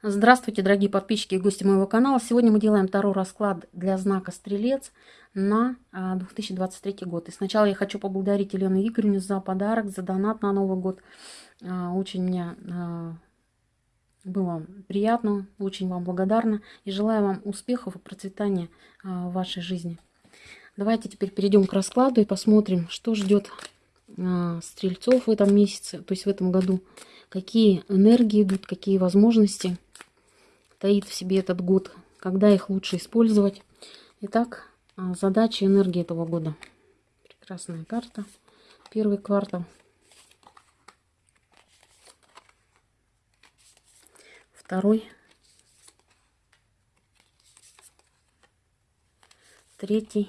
Здравствуйте, дорогие подписчики и гости моего канала. Сегодня мы делаем второй расклад для знака Стрелец на 2023 а, год. И сначала я хочу поблагодарить Елену Игоревну за подарок, за донат на Новый год. А, очень мне а, было приятно, очень вам благодарна. И желаю вам успехов и процветания в вашей жизни. Давайте теперь перейдем к раскладу и посмотрим, что ждет стрельцов в этом месяце, то есть в этом году. Какие энергии идут, какие возможности таит в себе этот год, когда их лучше использовать. Итак, а, задачи энергии этого года. Прекрасная карта. Первый квартал. Второй. Третий.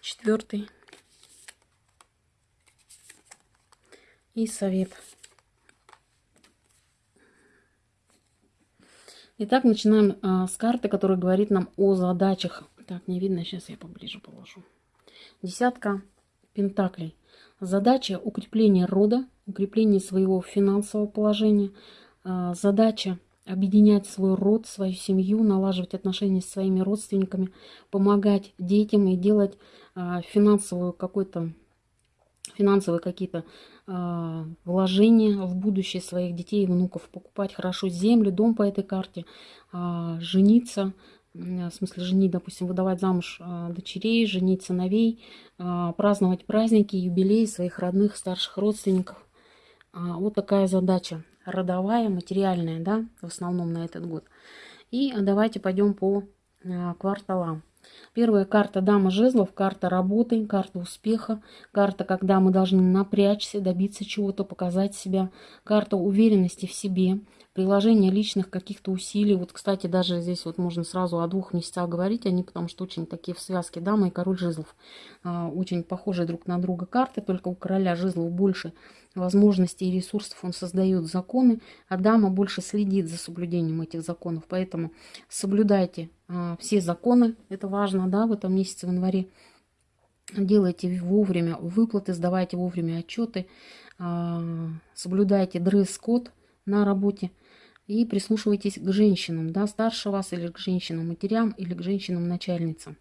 Четвертый. И совет. Итак, начинаем а, с карты, которая говорит нам о задачах. Так, не видно, сейчас я поближе положу. Десятка пентаклей. Задача укрепления рода, укрепление своего финансового положения. А, задача объединять свой род, свою семью, налаживать отношения с своими родственниками, помогать детям и делать а, финансовую какой-то финансовые какие-то э, вложения в будущее своих детей и внуков, покупать хорошо землю, дом по этой карте, э, жениться, в смысле женить, допустим, выдавать замуж э, дочерей, женить сыновей, праздновать праздники, юбилеи своих родных, старших родственников. Вот такая задача родовая, материальная, да, в основном на этот год. И давайте пойдем по кварталам. Первая карта Дама жезлов, карта работы, карта успеха, карта, когда мы должны напрячься, добиться чего-то, показать себя, карта уверенности в себе, приложение личных каких-то усилий. Вот, кстати, даже здесь вот можно сразу о двух месяцах говорить, они потому что очень такие в связке Дама и Король жезлов. А, очень похожие друг на друга карты, только у Короля жезлов больше возможностей и ресурсов он создает законы, а дама больше следит за соблюдением этих законов. Поэтому соблюдайте а, все законы, это важно, да, в этом месяце, в январе. Делайте вовремя выплаты, сдавайте вовремя отчеты, а, соблюдайте дресс-код на работе и прислушивайтесь к женщинам, да, старше вас или к женщинам-матерям, или к женщинам-начальницам.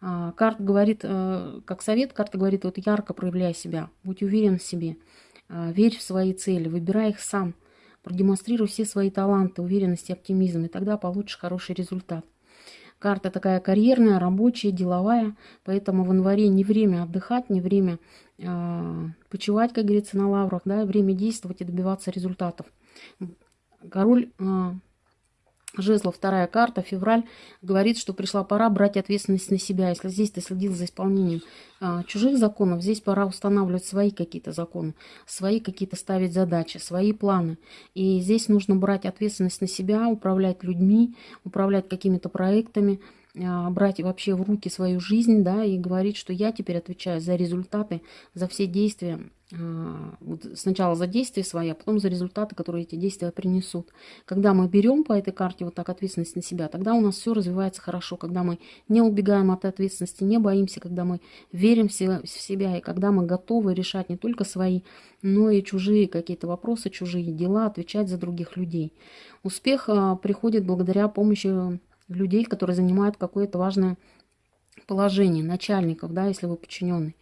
А, карта говорит, э, как совет, карта говорит, вот ярко проявляй себя, будь уверен в себе, а, верь в свои цели, выбирай их сам, продемонстрируй все свои таланты, уверенность и оптимизм, и тогда получишь хороший результат. Карта такая карьерная, рабочая, деловая, поэтому в январе не время отдыхать, не время э, почивать, как говорится, на лаврах, да, время действовать и добиваться результатов. Король э, жезлов, вторая карта, февраль, говорит, что пришла пора брать ответственность на себя. Если здесь ты следил за исполнением а, чужих законов, здесь пора устанавливать свои какие-то законы, свои какие-то ставить задачи, свои планы. И здесь нужно брать ответственность на себя, управлять людьми, управлять какими-то проектами, а, брать вообще в руки свою жизнь, да, и говорить, что я теперь отвечаю за результаты, за все действия, а, сначала за действия свои, а потом за результаты, которые эти действия принесут. Когда мы берем по этой карте вот так ответственность на себя, тогда у нас все развивается хорошо, когда мы не убегаем от ответственности, не боимся, когда мы верим в себя, и когда мы готовы решать не только свои, но и чужие какие-то вопросы, чужие дела, отвечать за других людей. Успех а, приходит благодаря помощи людей, которые занимают какое-то важное положение начальников, да, если вы подчиненный.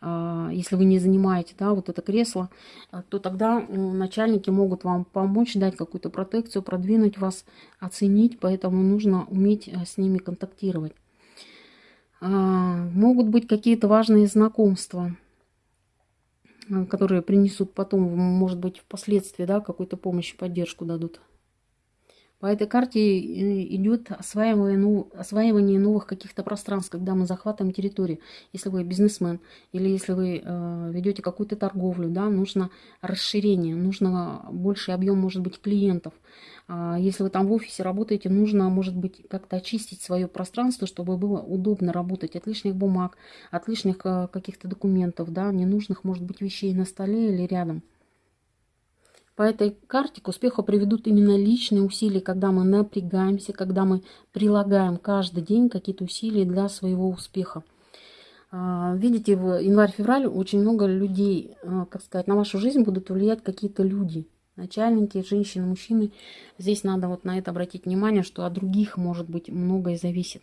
А, если вы не занимаете, да, вот это кресло, а, то тогда начальники могут вам помочь, дать какую-то протекцию, продвинуть вас, оценить, поэтому нужно уметь э, с ними контактировать. А, могут быть какие-то важные знакомства, э, которые принесут потом, может быть, впоследствии, да, какую-то помощь, поддержку дадут. По этой карте э, идет ну, осваивание новых каких-то пространств, когда мы захватываем территорию. Если вы бизнесмен или если вы э, ведете какую-то торговлю, да, нужно расширение, нужно больший объем, может быть, клиентов. А если вы там в офисе работаете, нужно, может быть, как-то очистить свое пространство, чтобы было удобно работать от лишних бумаг, от лишних э, каких-то документов, да, ненужных, может быть, вещей на столе или рядом. По этой карте к успеху приведут именно личные усилия, когда мы напрягаемся, когда мы прилагаем каждый день какие-то усилия для своего успеха. А, видите, в январь-февраль очень много людей, а, как сказать, на вашу жизнь будут влиять какие-то люди. Начальники, женщины, мужчины. Здесь надо вот на это обратить внимание, что от других, может быть, многое зависит.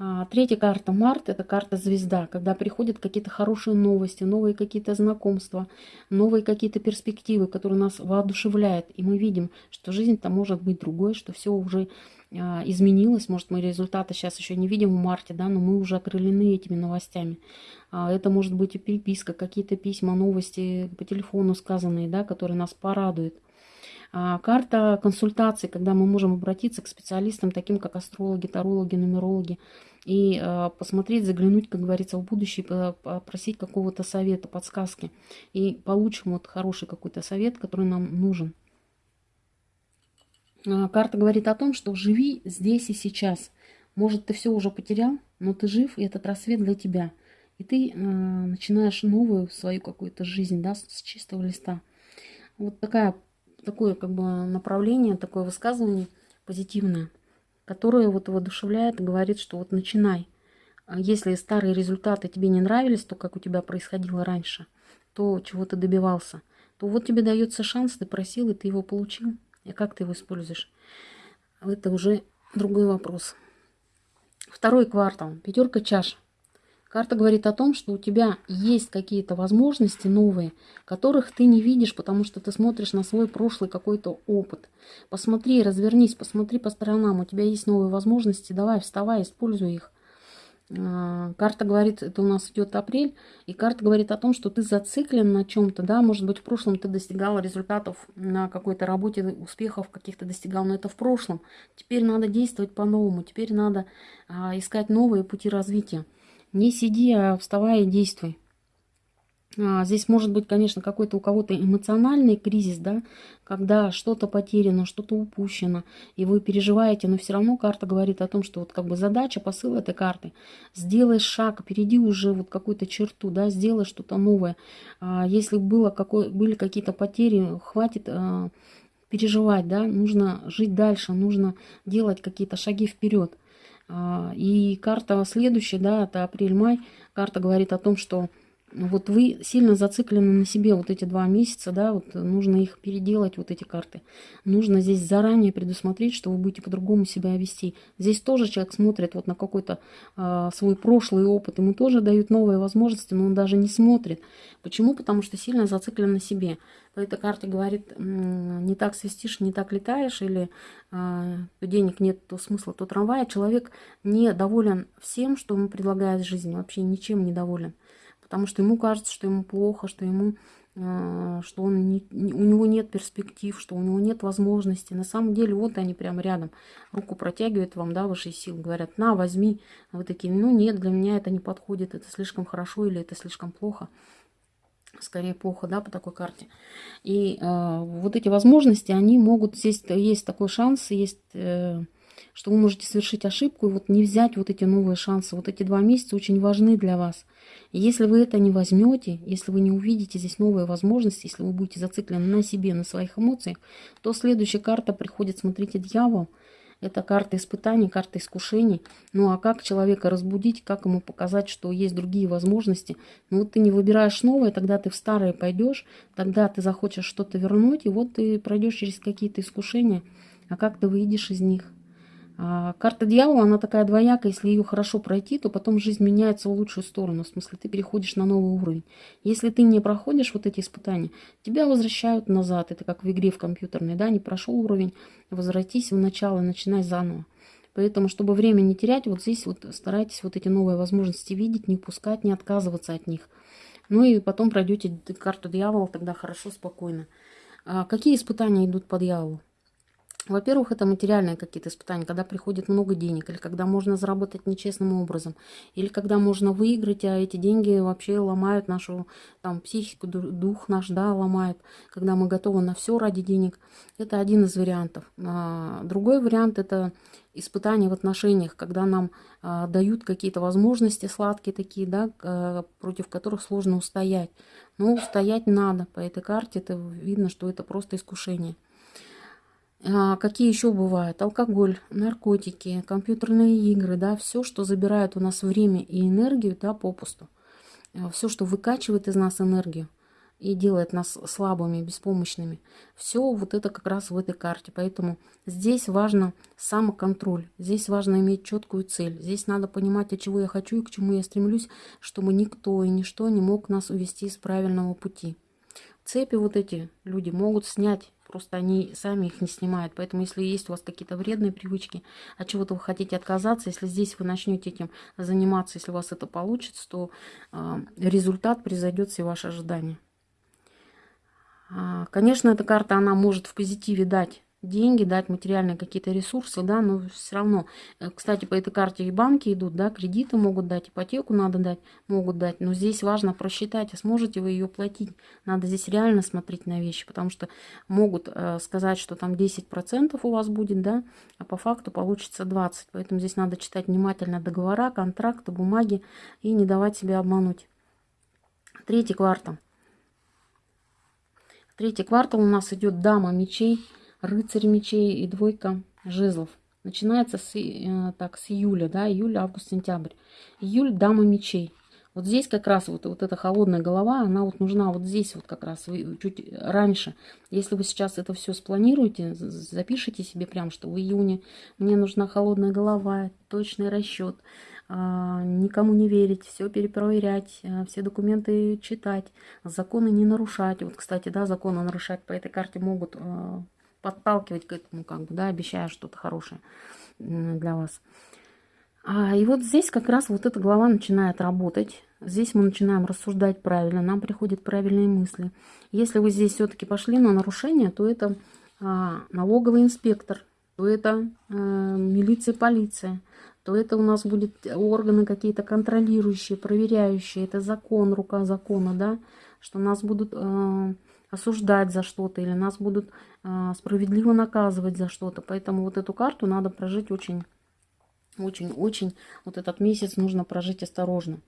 А, третья карта Март – это карта звезда, когда приходят какие-то хорошие новости, новые какие-то знакомства, новые какие-то перспективы, которые нас воодушевляют. И мы видим, что жизнь-то может быть другой, что все уже а, изменилось. Может, мы результаты сейчас еще не видим в марте, да, но мы уже окрылены этими новостями. А, это может быть и переписка, какие-то письма, новости по телефону сказанные, да, которые нас порадуют. А, карта консультаций, когда мы можем обратиться к специалистам, таким как астрологи, тарологи, нумерологи, и а, посмотреть, заглянуть, как говорится, в будущее, попросить какого-то совета, подсказки. И получим вот хороший какой-то совет, который нам нужен. А, карта говорит о том, что живи здесь и сейчас. Может, ты все уже потерял, но ты жив, и этот рассвет для тебя. И ты начинаешь новую свою какую-то жизнь, да, с чистого листа. Вот такая такое как бы направление, такое высказывание позитивное, которое вот воодушевляет и говорит, что вот начинай. А если старые результаты тебе не нравились, то, как у тебя происходило раньше, то, чего ты добивался, то вот тебе дается шанс, ты просил, и ты его получил. И как ты его используешь? Это уже другой вопрос. Второй квартал. Пятерка чаш. Карта говорит о том, что у тебя есть какие-то возможности новые, которых ты не видишь, потому что ты смотришь на свой прошлый какой-то опыт. Посмотри, развернись, посмотри по сторонам, у тебя есть новые возможности, давай, вставай, используй их. А, карта говорит, это у нас идет апрель, и карта говорит о том, что ты зациклен на чем-то, да, может быть, в прошлом ты достигал результатов на какой-то работе, успехов каких-то достигал, но это в прошлом. Теперь надо действовать по-новому, теперь надо а, искать новые пути развития. Не сиди, а вставай и действуй. А, здесь может быть, конечно, какой-то у кого-то эмоциональный кризис, да, когда что-то потеряно, что-то упущено, и вы переживаете, но все равно карта говорит о том, что вот как бы задача, посыл этой карты, сделай шаг, перейди уже вот какую-то черту, да, сделай что-то новое. А, если было какой, были какие-то потери, хватит а, переживать, да, нужно жить дальше, нужно делать какие-то шаги вперед. А, и карта следующая, да, это апрель-май, карта говорит о том, что вот вы сильно зациклены на себе вот эти два месяца, да, вот нужно их переделать, вот эти карты. Нужно здесь заранее предусмотреть, что вы будете по-другому себя вести. Здесь тоже человек смотрит вот на какой-то э, свой прошлый опыт, ему тоже дают новые возможности, но он даже не смотрит. Почему? Потому что сильно зациклен на себе. По этой карте говорит, не так свистишь, не так летаешь, или э, денег нет, то смысла, то трамвая. Человек не доволен всем, что ему предлагает жизнь, вообще ничем не доволен потому что ему кажется, что ему плохо, что ему э, что он не, у него нет перспектив, что у него нет возможности. На самом деле, вот они прямо рядом. Руку протягивают вам, да, ваши силы. Говорят, на, возьми. А вы такие, ну нет, для меня это не подходит, это слишком хорошо или это слишком плохо. Скорее плохо, да, по такой карте. И э, вот эти возможности, они могут, здесь есть такой шанс, есть... Э, что вы можете совершить ошибку и вот не взять вот эти новые шансы. Вот эти два месяца очень важны для вас. Если вы это не возьмете, если вы не увидите здесь новые возможности, если вы будете зациклены на себе, на своих эмоциях, то следующая карта приходит, смотрите, дьявол. Это карта испытаний, карта искушений. Ну а как человека разбудить, как ему показать, что есть другие возможности? Ну вот ты не выбираешь новое, тогда ты в старое пойдешь, тогда ты захочешь что-то вернуть, и вот ты пройдешь через какие-то искушения. А как ты выйдешь из них? А, карта дьявола, она такая двоякая, если ее хорошо пройти, то потом жизнь меняется в лучшую сторону, в смысле ты переходишь на новый уровень. Если ты не проходишь вот эти испытания, тебя возвращают назад, это как в игре в компьютерной, да, не прошел уровень, возвратись в начало, начинай заново. Поэтому, чтобы время не терять, вот здесь вот старайтесь вот эти новые возможности видеть, не упускать, не отказываться от них. Ну и потом пройдете карту дьявола, тогда хорошо, спокойно. А какие испытания идут по дьяволу? Во-первых, это материальные какие-то испытания, когда приходит много денег, или когда можно заработать нечестным образом, или когда можно выиграть, а эти деньги вообще ломают нашу там, психику, дух наш, да, ломают, когда мы готовы на все ради денег. Это один из вариантов. А, другой вариант – это испытания в отношениях, когда нам а, дают какие-то возможности сладкие такие, да, а, против которых сложно устоять. Но устоять надо. По этой карте это видно, что это просто искушение. А, какие еще бывают? Алкоголь, наркотики, компьютерные игры, да, все, что забирает у нас время и энергию, да, попусту. А, все, что выкачивает из нас энергию и делает нас слабыми, беспомощными. Все вот это как раз в этой карте. Поэтому здесь важно самоконтроль. Здесь важно иметь четкую цель. Здесь надо понимать, от чего я хочу и к чему я стремлюсь, чтобы никто и ничто не мог нас увести с правильного пути. Цепи вот эти люди могут снять Просто они сами их не снимают. Поэтому, если есть у вас какие-то вредные привычки, от чего-то вы хотите отказаться, если здесь вы начнете этим заниматься, если у вас это получится, то э, результат превзойдет все ваши ожидания. А, конечно, эта карта, она может в позитиве дать деньги, дать материальные какие-то ресурсы, да, но все равно, э, кстати, по этой карте и банки идут, да, кредиты могут дать, ипотеку надо дать, могут дать, но здесь важно просчитать, а сможете вы ее платить, надо здесь реально смотреть на вещи, потому что могут э, сказать, что там 10% у вас будет, да, а по факту получится 20, поэтому здесь надо читать внимательно договора, контракты, бумаги и не давать себя обмануть. Третий квартал. Третий квартал у нас идет дама мечей, рыцарь мечей и двойка жезлов. Начинается с, э, так, с июля, да, июль, август, сентябрь. Июль, дама мечей. Вот здесь как раз вот, вот эта холодная голова, она вот нужна вот здесь вот как раз, чуть раньше. Если вы сейчас это все спланируете, запишите себе прям, что в июне мне нужна холодная голова, точный расчет, а, никому не верить, все перепроверять, а, все документы читать, законы не нарушать. Вот, кстати, да, законы нарушать по этой карте могут а, подталкивать к этому, как бы, да, обещая что-то хорошее для вас. А, и вот здесь как раз вот эта глава начинает работать. Здесь мы начинаем рассуждать правильно, нам приходят правильные мысли. Если вы здесь все-таки пошли на нарушение, то это а, налоговый инспектор, то это а, милиция, полиция, то это у нас будет органы какие-то контролирующие, проверяющие. Это закон, рука закона, да, что нас будут... А, осуждать за что-то, или нас будут а, справедливо наказывать за что-то. Поэтому вот эту карту надо прожить очень, очень, очень, вот этот месяц нужно прожить осторожно.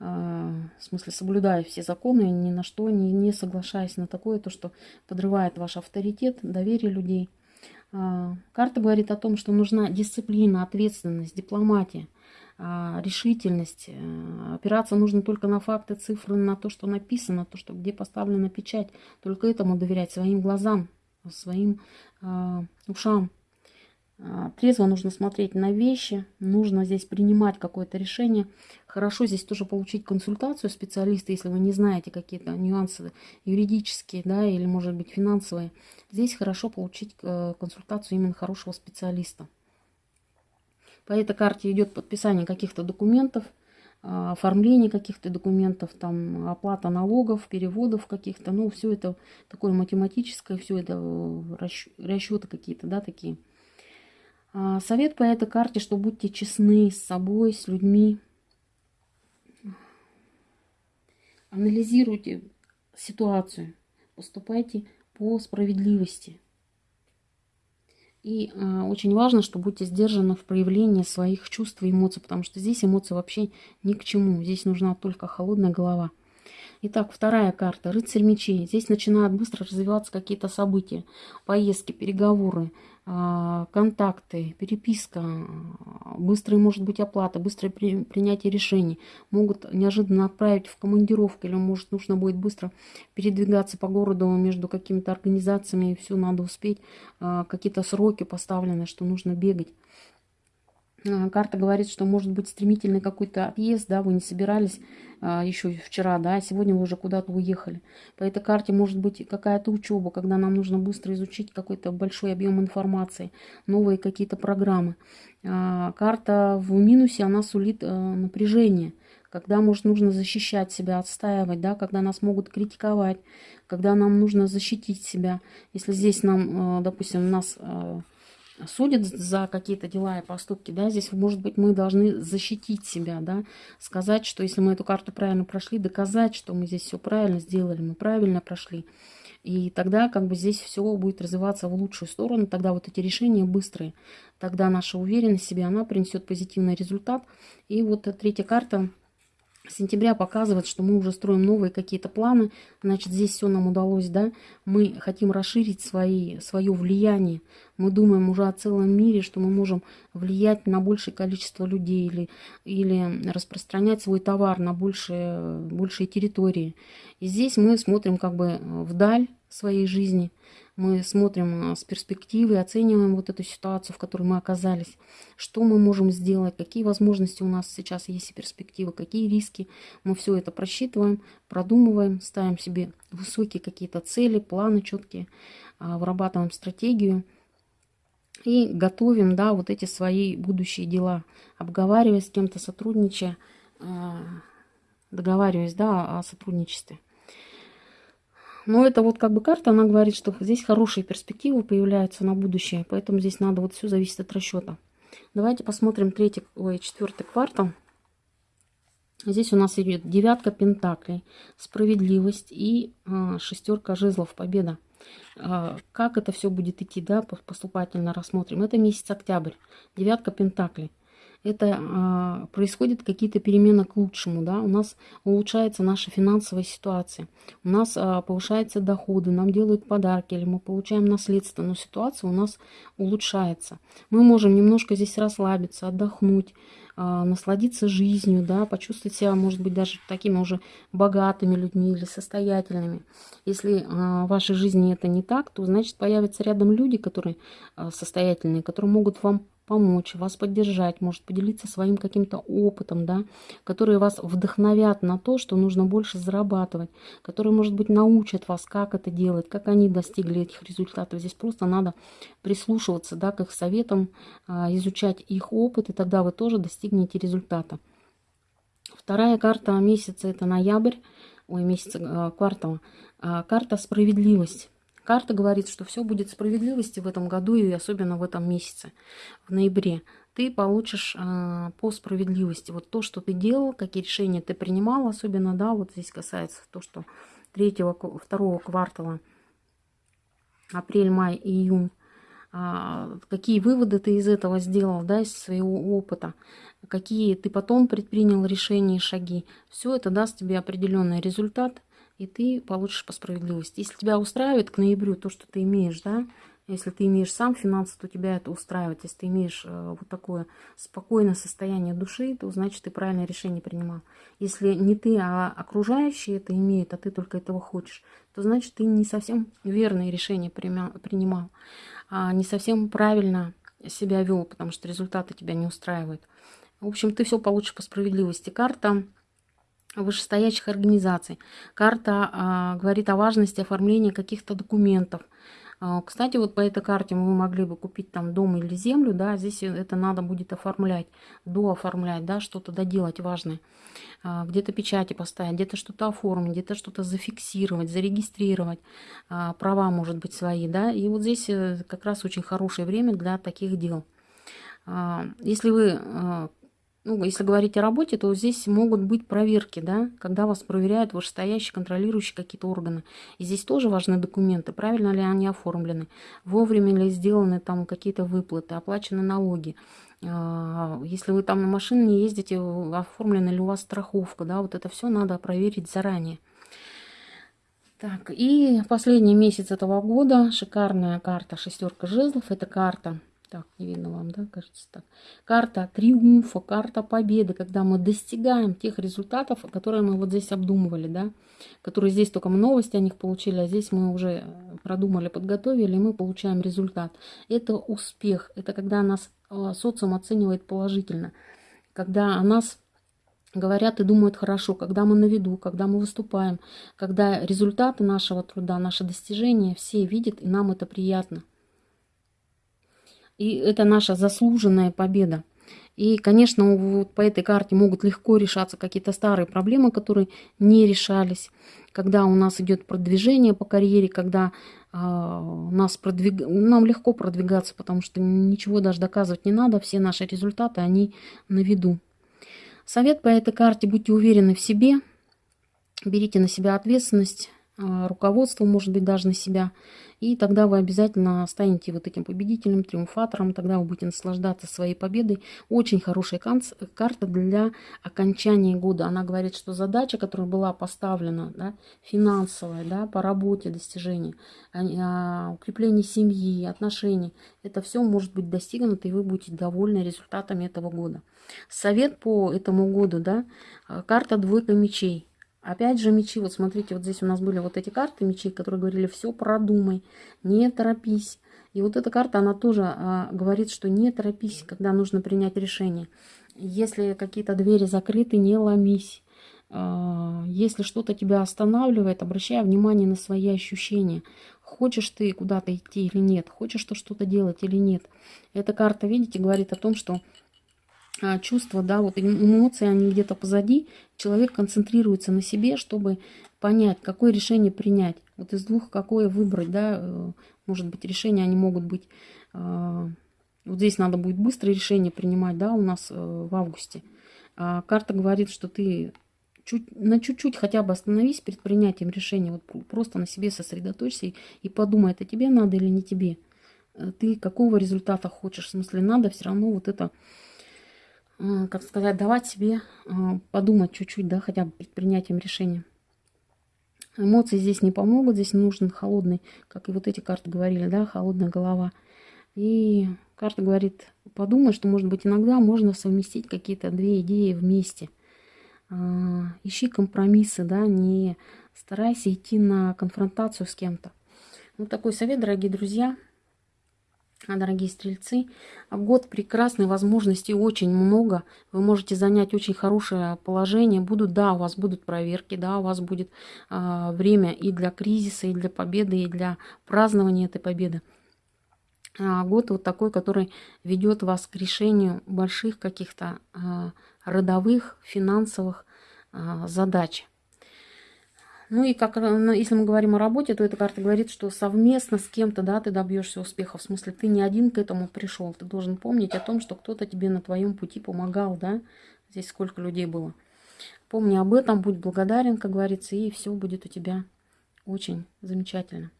А, в смысле, соблюдая все законы, ни на что, не, не соглашаясь на такое, то, что подрывает ваш авторитет, доверие людей. А, карта говорит о том, что нужна дисциплина, ответственность, дипломатия. А, решительность. Э, опираться нужно только на факты, цифры, на то, что написано, то, что где поставлена печать. Только этому доверять своим глазам, своим э, ушам. А, трезво нужно смотреть на вещи, нужно здесь принимать какое-то решение. Хорошо здесь тоже получить консультацию специалиста, если вы не знаете какие-то нюансы юридические, да, или, может быть, финансовые. Здесь хорошо получить э, консультацию именно хорошего специалиста. По этой карте идет подписание каких-то документов, а, оформление каких-то документов, там оплата налогов, переводов каких-то. Ну, все это такое математическое, все это э, расчеты какие-то, да, такие. А, совет по этой карте, что будьте честны с собой, с людьми. Анализируйте ситуацию, поступайте по справедливости. И э, очень важно, что будьте сдержаны в проявлении своих чувств и эмоций, потому что здесь эмоции вообще ни к чему. Здесь нужна только холодная голова. Итак, вторая карта. Рыцарь мечей. Здесь начинают быстро развиваться какие-то события. Поездки, переговоры, а, контакты, переписка, быстрая может быть оплата, быстрое при, принятие решений. Могут неожиданно отправить в командировку, или может нужно будет быстро передвигаться по городу между какими-то организациями, и все надо успеть. А, какие-то сроки поставлены, что нужно бегать. А, карта говорит, что может быть стремительный какой-то отъезд, да, вы не собирались а, еще вчера, да, а сегодня вы уже куда-то уехали. По этой карте может быть какая-то учеба, когда нам нужно быстро изучить какой-то большой объем информации, новые какие-то программы. А, карта в минусе, она сулит а, напряжение, когда, может, нужно защищать себя, отстаивать, да, когда нас могут критиковать, когда нам нужно защитить себя. Если здесь нам, допустим, нас... Судят за какие-то дела и поступки, да, здесь, может быть, мы должны защитить себя, да, сказать, что если мы эту карту правильно прошли, доказать, что мы здесь все правильно сделали, мы правильно прошли. И тогда как бы здесь все будет развиваться в лучшую сторону, тогда вот эти решения быстрые, тогда наша уверенность в себе, она принесет позитивный результат. И вот третья карта сентября показывает, что мы уже строим новые какие-то планы. Значит, здесь все нам удалось, да. Мы хотим расширить свои, свое влияние. Мы думаем уже о целом мире, что мы можем влиять на большее количество людей или, или распространять свой товар на большие, большие территории. И здесь мы смотрим как бы вдаль своей жизни – мы смотрим а, с перспективы, оцениваем вот эту ситуацию, в которой мы оказались, что мы можем сделать, какие возможности у нас сейчас есть и перспективы, какие риски. Мы все это просчитываем, продумываем, ставим себе высокие какие-то цели, планы четкие, а, вырабатываем стратегию и готовим, да, вот эти свои будущие дела, обговаривая с кем-то, сотрудничая, а, договариваясь, да, о сотрудничестве. Но это вот как бы карта, она говорит, что здесь хорошие перспективы появляются на будущее. Поэтому здесь надо, вот все зависит от расчета. Давайте посмотрим третий, ой, четвертый квартал. Здесь у нас идет девятка пентаклей, справедливость и а, шестерка жезлов, победа. А, как это все будет идти, да, поступательно рассмотрим. Это месяц октябрь, девятка пентаклей это а, происходят какие-то перемены к лучшему, да, у нас улучшается наша финансовая ситуация, у нас а, повышаются доходы, нам делают подарки или мы получаем наследство, но ситуация у нас улучшается. Мы можем немножко здесь расслабиться, отдохнуть, а, насладиться жизнью, да, почувствовать себя, может быть, даже такими уже богатыми людьми или состоятельными. Если а, в вашей жизни это не так, то значит появятся рядом люди, которые а, состоятельные, которые могут вам помочь, вас поддержать, может поделиться своим каким-то опытом, да, которые вас вдохновят на то, что нужно больше зарабатывать, которые, может быть, научат вас, как это делать, как они достигли этих результатов. Здесь просто надо прислушиваться, да, к их советам, а, изучать их опыт, и тогда вы тоже достигнете результата. Вторая карта месяца – это ноябрь, ой, месяца, а, квартала, а, карта справедливость. Карта говорит, что все будет справедливости в этом году и особенно в этом месяце, в ноябре. Ты получишь э, по справедливости вот то, что ты делал, какие решения ты принимал, особенно, да, вот здесь касается то, что третьего, второго квартала, апрель, май, июнь, э, какие выводы ты из этого сделал, да, из своего опыта, какие ты потом предпринял решения и шаги. Все это даст тебе определенный результат – и ты получишь по справедливости. Если тебя устраивает к ноябрю то, что ты имеешь, да, если ты имеешь сам финансы, то тебя это устраивает. Если ты имеешь э, вот такое спокойное состояние души, то значит ты правильное решение принимал. Если не ты, а окружающие это имеют, а ты только этого хочешь, то значит ты не совсем верные решения принимал, а не совсем правильно себя вел, потому что результаты тебя не устраивают. В общем, ты все получишь по справедливости. Карта вышестоящих организаций. Карта а, говорит о важности оформления каких-то документов. А, кстати, вот по этой карте мы могли бы купить там дом или землю, да, здесь это надо будет оформлять, дооформлять, да, что-то доделать важное. А, где-то печати поставить, где-то что-то оформить, где-то что-то зафиксировать, зарегистрировать, а, права, может быть, свои, да. И вот здесь э, как раз очень хорошее время для таких дел. А, если вы а, ну, если говорить о работе, то здесь могут быть проверки, да, когда вас проверяют вышестоящие, контролирующие какие-то органы. И здесь тоже важны документы, правильно ли они оформлены, вовремя ли сделаны там какие-то выплаты, оплачены налоги. А, если вы там на машине не ездите, оформлена ли у вас страховка, да, вот это все надо проверить заранее. Так, и последний месяц этого года, шикарная карта шестерка жезлов, это карта так, не видно вам, да, кажется так. Карта триумфа, карта победы, когда мы достигаем тех результатов, которые мы вот здесь обдумывали, да, которые здесь только мы новости о них получили, а здесь мы уже продумали, подготовили, и мы получаем результат. Это успех, это когда нас а, социум оценивает положительно, когда о нас говорят и думают хорошо, когда мы на виду, когда мы выступаем, когда результаты нашего труда, наши достижения все видят, и нам это приятно. И это наша заслуженная победа. И, конечно, вот по этой карте могут легко решаться какие-то старые проблемы, которые не решались. Когда у нас идет продвижение по карьере, когда э, нас продвиг... нам легко продвигаться, потому что ничего даже доказывать не надо, все наши результаты, они на виду. Совет по этой карте, будьте уверены в себе, берите на себя ответственность, руководство, может быть, даже на себя. И тогда вы обязательно станете вот этим победителем, триумфатором. Тогда вы будете наслаждаться своей победой. Очень хорошая карта для окончания года. Она говорит, что задача, которая была поставлена, да, финансовая, да, по работе, достижения, а, укрепление семьи, отношений, это все может быть достигнуто, и вы будете довольны результатами этого года. Совет по этому году, да, а, карта двойка мечей. Опять же мечи, вот смотрите, вот здесь у нас были вот эти карты мечей, которые говорили, все продумай, не торопись. И вот эта карта, она тоже а, говорит, что не торопись, когда нужно принять решение. Если какие-то двери закрыты, не ломись. А, если что-то тебя останавливает, обращай внимание на свои ощущения. Хочешь ты куда-то идти или нет, хочешь ты что-то делать или нет. Эта карта, видите, говорит о том, что чувства, да, вот эмоции, они где-то позади. Человек концентрируется на себе, чтобы понять, какое решение принять. Вот из двух какое выбрать, да, э, может быть, решения, они могут быть... А, вот здесь надо будет быстрое решение принимать, да, у нас э, в августе. А карта говорит, что ты чуть, на чуть-чуть хотя бы остановись перед принятием решения. Вот просто на себе сосредоточься и, и подумай, это тебе надо или не тебе. Э, ты какого результата хочешь. В смысле, надо все равно вот это как сказать, давать себе подумать чуть-чуть, да, хотя бы перед принятием решения. Эмоции здесь не помогут, здесь нужен холодный, как и вот эти карты говорили, да, холодная голова. И карта говорит, подумай, что, может быть, иногда можно совместить какие-то две идеи вместе. А, ищи компромиссы, да, не старайся идти на конфронтацию с кем-то. Вот такой совет, дорогие друзья. Дорогие стрельцы, год прекрасной возможностей очень много. Вы можете занять очень хорошее положение. Будут, да, у вас будут проверки, да, у вас будет э, время и для кризиса, и для победы, и для празднования этой победы. А год вот такой, который ведет вас к решению больших каких-то э, родовых, финансовых э, задач. Ну и как, э, если мы говорим о работе, то эта карта говорит, что совместно с кем-то да, ты добьешься успеха. В смысле, ты не один к этому пришел. Ты должен помнить о том, что кто-то тебе на твоем пути помогал. Да? Здесь сколько людей было. Помни об этом, будь благодарен, как говорится, и все будет у тебя очень замечательно.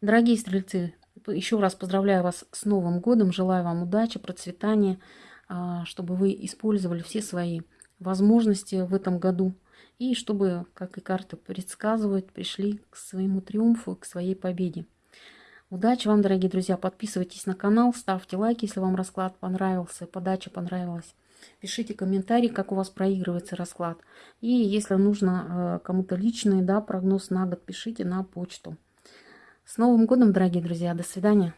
Дорогие стрельцы, еще раз поздравляю вас с Новым годом. Желаю вам удачи, процветания, а, чтобы вы использовали все свои возможности в этом году и чтобы, как и карты предсказывают, пришли к своему триумфу, к своей победе. Удачи вам, дорогие друзья. Подписывайтесь на канал, ставьте лайки, если вам расклад понравился, подача понравилась. Пишите комментарии, как у вас проигрывается расклад. И если нужно э, кому-то личный да, прогноз на год, пишите на почту. С Новым годом, дорогие друзья. До свидания.